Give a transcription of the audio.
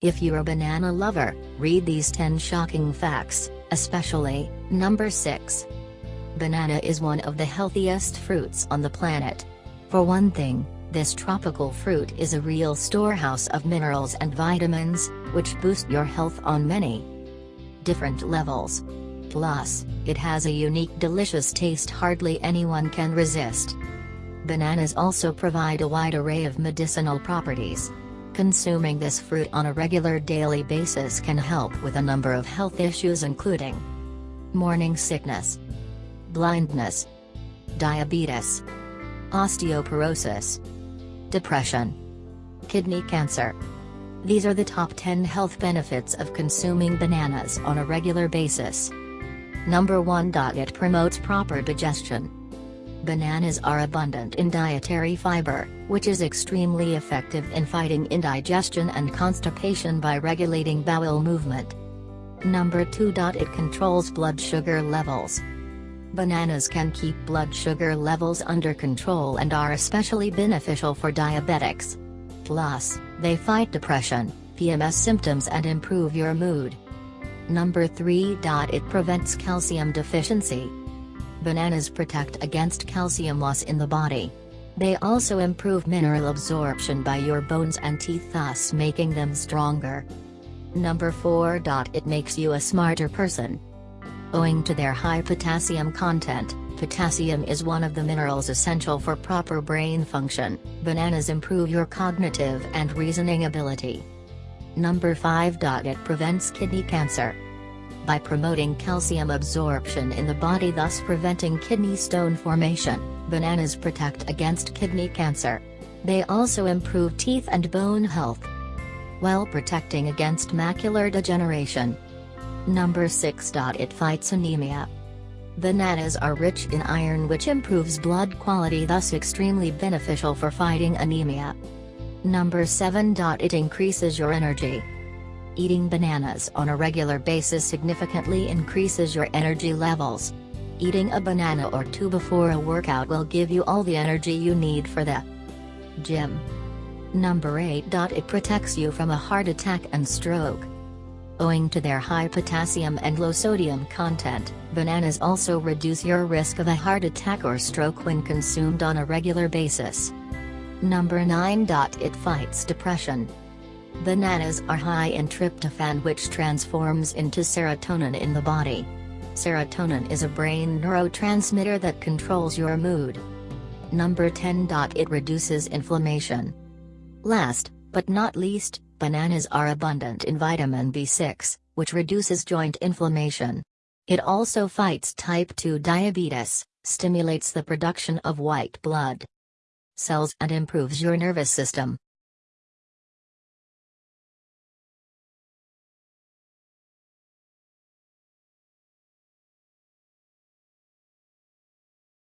If you're a banana lover, read these 10 shocking facts, especially, number 6. Banana is one of the healthiest fruits on the planet. For one thing, this tropical fruit is a real storehouse of minerals and vitamins, which boost your health on many different levels. Plus, it has a unique delicious taste hardly anyone can resist. Bananas also provide a wide array of medicinal properties. Consuming this fruit on a regular daily basis can help with a number of health issues including morning sickness, blindness, diabetes, osteoporosis, depression, kidney cancer. These are the top 10 health benefits of consuming bananas on a regular basis. Number 1. It promotes proper digestion. Bananas are abundant in dietary fiber, which is extremely effective in fighting indigestion and constipation by regulating bowel movement. Number 2. It controls blood sugar levels. Bananas can keep blood sugar levels under control and are especially beneficial for diabetics. Plus, they fight depression, PMS symptoms and improve your mood. Number 3. It prevents calcium deficiency. Bananas protect against calcium loss in the body. They also improve mineral absorption by your bones and teeth thus making them stronger. Number 4. It makes you a smarter person. Owing to their high potassium content, potassium is one of the minerals essential for proper brain function. Bananas improve your cognitive and reasoning ability. Number 5. It prevents kidney cancer by promoting calcium absorption in the body thus preventing kidney stone formation, bananas protect against kidney cancer. They also improve teeth and bone health, while protecting against macular degeneration. Number 6. It fights anemia. Bananas are rich in iron which improves blood quality thus extremely beneficial for fighting anemia. Number 7. It increases your energy. Eating bananas on a regular basis significantly increases your energy levels. Eating a banana or two before a workout will give you all the energy you need for the gym. Number 8. It protects you from a heart attack and stroke. Owing to their high potassium and low sodium content, bananas also reduce your risk of a heart attack or stroke when consumed on a regular basis. Number 9. It fights depression. Bananas are high in tryptophan which transforms into serotonin in the body. Serotonin is a brain neurotransmitter that controls your mood. Number 10. It reduces inflammation. Last, but not least, bananas are abundant in vitamin B6, which reduces joint inflammation. It also fights type 2 diabetes, stimulates the production of white blood cells and improves your nervous system.